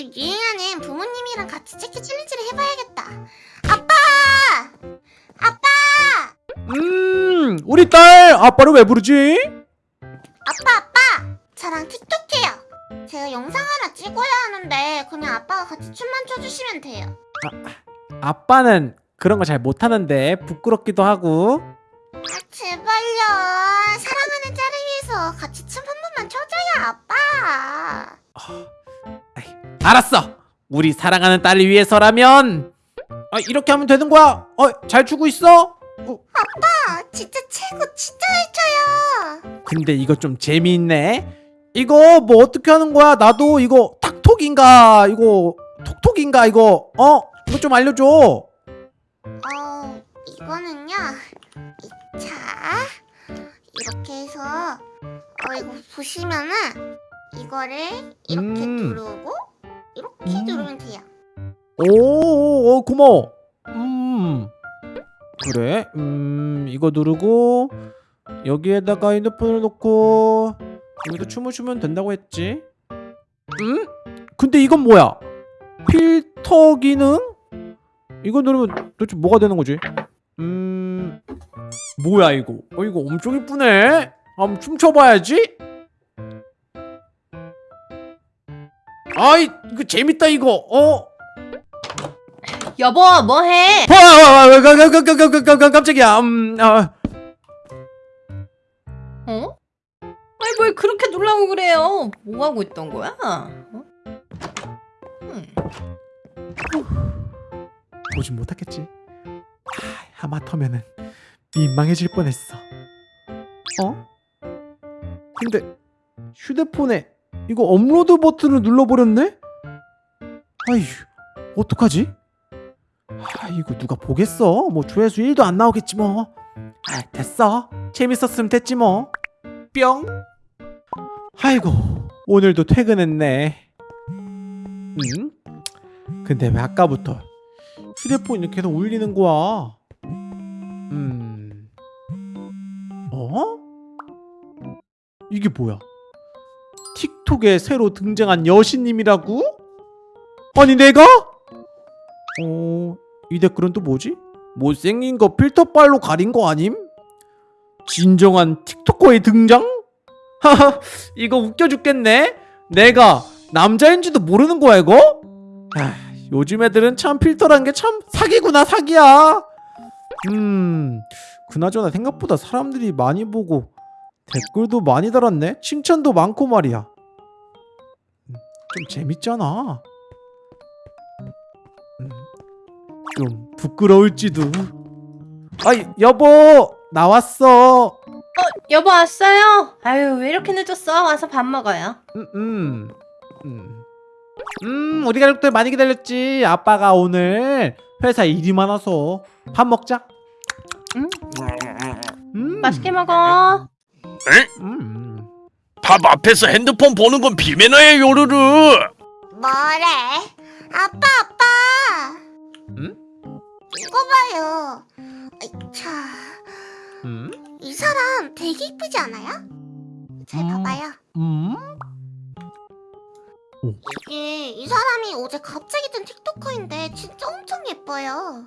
요즘 유행하는 부모님이랑 같이 찍기 챌린지를 해봐야겠다. 아빠! 아빠! 음, 우리 딸 아빠를 왜 부르지? 아빠 아빠! 저랑 틱톡해요. 제가 영상 하나 찍어야 하는데 그냥 아빠가 같이 춤만 춰주시면 돼요. 아빠는 그런 거 잘 못하는데 부끄럽기도 하고. 아 제발요. 사랑하는 짤을 위해서 같이 춤 한 번만 춰줘요 아빠. 알았어. 우리 사랑하는 딸을 위해서라면 아, 이렇게 하면 되는 거야. 어, 잘 추고 있어? 어, 아 진짜 최고 진짜 잘 춰요. 근데 이거 좀 재미있네. 이거 뭐 어떻게 하는 거야? 나도 이거 탁톡인가 이거 톡톡인가 이거 어 이거 좀 알려줘. 어 이거는요. 이- 자 이렇게 해서 어 이거 보시면은 이거를 이렇게 음. 누르고 이렇게 음. 누르면 돼요. 오, 오 고마워. 음. 그래. 음, 이거 누르고 여기에다가 핸드폰을 놓고 여기서 춤을 추면 된다고 했지. 음? 근데 이건 뭐야? 필터 기능? 이거 누르면 도대체 뭐가 되는 거지? 음. 뭐야 이거? 어 이거 엄청 이쁘네. 한번 춤춰봐야지. 아이 이거 재밌다 이거. 어? 여보 뭐해? 깜- 깜짝이야. 음, 아, 어? 아니 뭘 그렇게 놀라고 그래요? 뭐 하고 있던 거야? 어? 음. 보진 못하겠지. 아, 하마터면은 민망해질 뻔했어. 어? 근데 휴대폰에 이거 업로드 버튼을 눌러버렸네? 아휴, 어떡하지? 아, 이거 누가 보겠어? 뭐 조회수 1도 안 나오겠지 뭐. 아, 됐어. 재밌었으면 됐지 뭐. 뿅. 아이고, 오늘도 퇴근했네. 응? 근데 왜 아까부터 휴대폰이 계속 울리는 거야? 음. 어? 이게 뭐야? 틱톡에 새로 등장한 여신님이라고? 아니 내가? 어, 이 댓글은 또 뭐지? 못생긴 거 필터빨로 가린 거 아님? 진정한 틱톡커의 등장? 하하, 이거 웃겨 죽겠네. 내가 남자인지도 모르는 거야 이거? 아, 요즘 애들은 참 필터란 게 참 사기구나 사기야. 음, 그나저나 생각보다 사람들이 많이 보고 댓글도 많이 달았네. 칭찬도 많고 말이야. 음, 좀 재밌잖아. 음, 좀 부끄러울지도. 아이 여보 나왔어. 여보 왔어요? 아유 왜 이렇게 늦었어? 와서 밥 먹어요. 음, 음, 음. 음, 우리 가족들 많이 기다렸지. 아빠가 오늘 회사 일이 많아서 밥 먹자. 음? 음, 맛있게 먹어. 음. 밥 앞에서 핸드폰 보는 건 비매너예요 요르르 뭐래? 아빠 아빠. 응? 이거 봐요. 아이, 자, 음? 이 사람 되게 이쁘지 않아요? 잘 음. 봐봐요. 음? 이게 이 사람이 어제 갑자기 뜬 틱토커인데 진짜 엄청 예뻐요.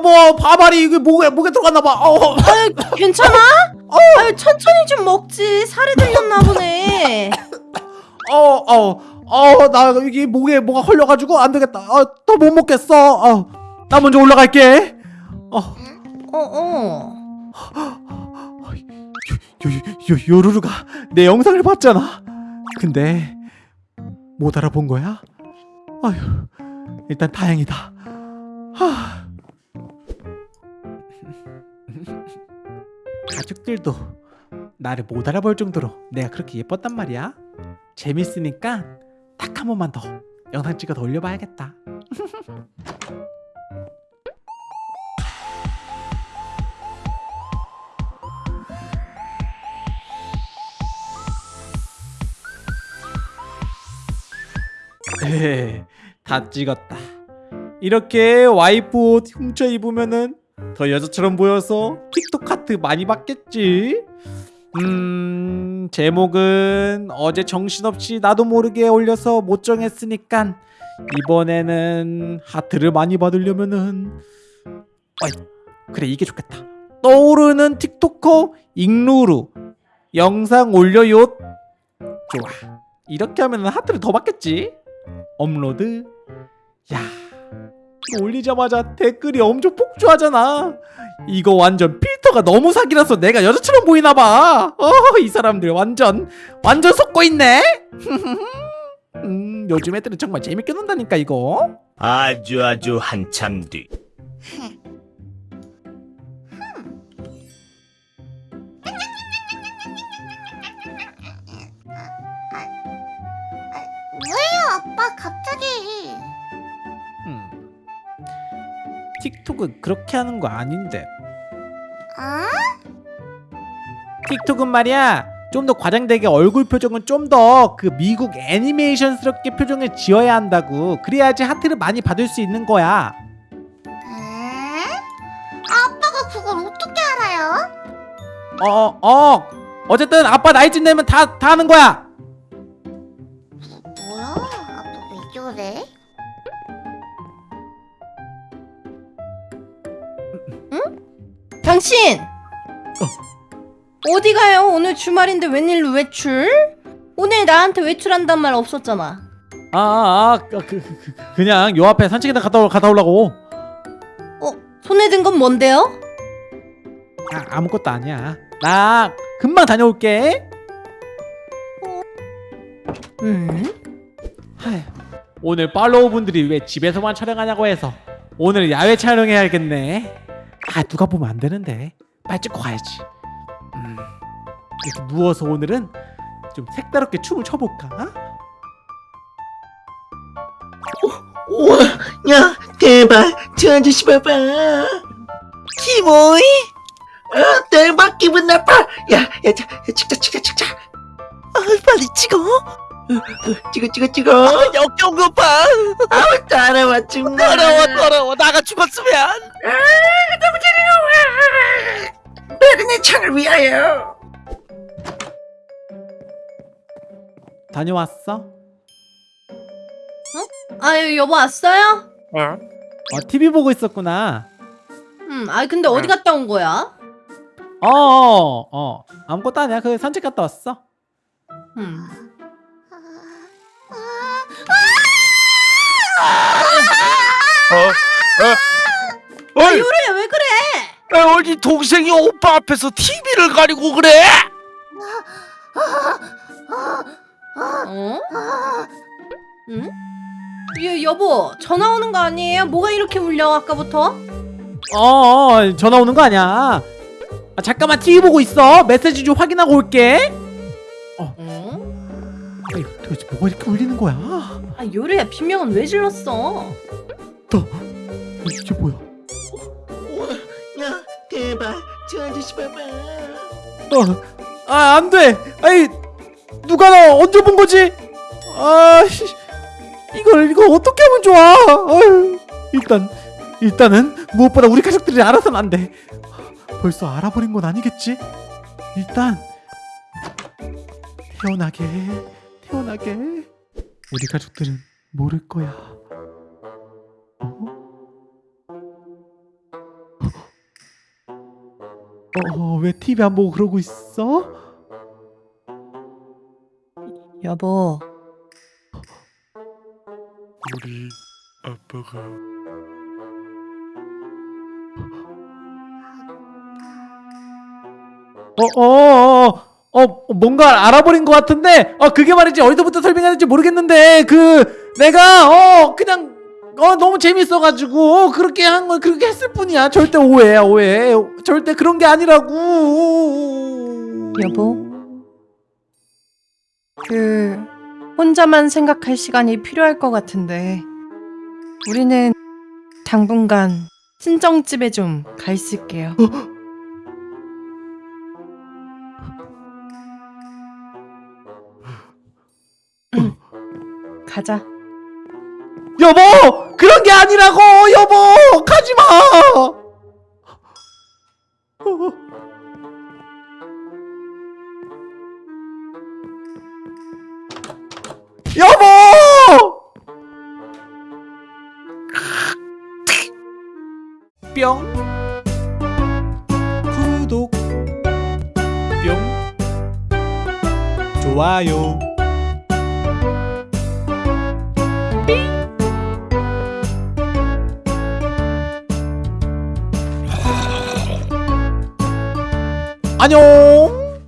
여보, 밥알이 이게 목에 목에 들어갔나 봐. 어, 아유 괜찮아? 아유 천천히 좀 먹지. 살이 들렸나 보네. 어, 어, 어, 나 이게 목에 뭐가 걸려가지고 안 되겠다. 어, 더못 먹겠어. 어, 나 먼저 올라갈게. 어, 어 어. 요, 요, 요, 요루루가 내 영상을 봤잖아. 근데 못 알아본 거야? 아휴, 일단 다행이다. 하. 가족들도 나를 못 알아볼 정도로 내가 그렇게 예뻤단 말이야. 재밌으니까 딱 한 번만 더 영상 찍어서 올려봐야겠다. 에, 다 찍었다. 이렇게 와이프 옷 훔쳐 입으면은 더 여자처럼 보여서 틱톡 카트 많이 받겠지. 음 제목은 어제 정신없이 나도 모르게 올려서 못 정했으니까 이번에는 하트를 많이 받으려면은. 어이 그래 이게 좋겠다. 떠오르는 틱토커 잉루루. 영상 올려요. 좋아. 이렇게 하면 하트를 더 받겠지? 업로드. 야 올리자마자 댓글이 엄청 폭주하잖아 이거 완전 필터가 너무 사기라서 내가 여자처럼 보이나봐 어이 사람들 완전 완전 속고 있네 음 요즘 애들은 정말 재밌게 논다니까 이거 아주 아주 한참 뒤. 왜요 아빠 갑 틱톡은 그렇게 하는 거 아닌데 아? 틱톡은 말이야 좀 더 과장되게 얼굴 표정은 좀 더 그 미국 애니메이션스럽게 표정을 지어야 한다고 그래야지 하트를 많이 받을 수 있는 거야 에? 아빠가 그걸 어떻게 알아요? 어어 어. 어쨌든 아빠 나이쯤 되면 다 다 하는 거야? 당신! 어 디 가요? 오늘 주말인데 웬일로 외출? 오늘 나한테 외출한단 말 없었잖아. 아 아 아, 그, 그, 그, 그냥 요 앞에 산책이나 갔다, 올- 갔다 오려고 어? 손에 든 건 뭔데요? 아, 아무것도 아니야 나 금방 다녀올게 음? 하휴, 오늘 팔로우 분들이 왜 집에서만 촬영하냐고 해서 오늘 야외 촬영해야겠네. 아 누가 보면 안 되는데 빨리 찍고 가야지. 음, 이렇게 누워서 오늘은 좀 색다르게 춤을 춰볼까? 우와, 야, 대박! 저 아저씨 봐봐! 키모이? 아, 대박! 기분 나빠! 야, 야, 자, 야, 찍자, 찍자, 찍자! 아, 빨리 찍어! 어, 어, 찍어, 찍어, 찍어! 역겨운 것 봐. 아우, 따라와, 정말! 더러워 더러워 나가 죽었으면. 메르네 창을 위하여! 다녀왔어? 아유 여보 왔어요? 어 TV 보고 있었구나. 음, 아 근데 어디 갔다 온 거야? 어어 어, 아무것도 아니야. 그 산책 갔다 왔어. 음. 어이 요루야 왜 그래? 야, 어디 동생이 오빠 앞에서 TV를 가리고 그래? 어? 응? 여, 여보 전화 오는 거 아니에요? 뭐가 이렇게 울려 아까부터? 어 전화 오는 거 아니야. 아, 잠깐만 TV 보고 있어. 메시지 좀 확인하고 올게. 어? 아이, 도대체 뭐가 이렇게 울리는 거야? 아 요루야 비명은 왜 질렀어? 이게 뭐야? 우와, 야, 대박! 저 아저씨 봐봐! 어, 아, 안 돼! 아이, 누가 나 언제 본 거지? 아, 씨, 이걸, 이거 어떻게 하면 좋아? 아유, 일단, 일단은, 무엇보다 우리 가족들이 알아서는 안 돼. 벌써 알아버린 건 아니겠지? 일단, 태어나게, 태어나게. 우리 가족들은 모를 거야. 어? 어, 왜 TV 안 보고 그러고 있어? 여보 우리 아빠가 어, 어, 어, 어, 어, 뭔가 알아버린 것 같은데, 어, 그게 말이지 어디서부터 설명해야 될지 모르겠는데, 그, 내가, 어, 그냥, 어, 너무 재밌어가지고, 어, 그렇게 한 건 그렇게 했을 뿐이야. 절대 오해야, 오해. 절대 그런 게 아니라고. 여보? 그 혼자만 생각할 시간이 필요할 것 같은데 우리는 당분간 친정집에 좀 가 있을게요. 가자. 여보! 그런 게 아니라고! 여보! 가지마! 여보! 뿅 구독 뿅 좋아요 안녕.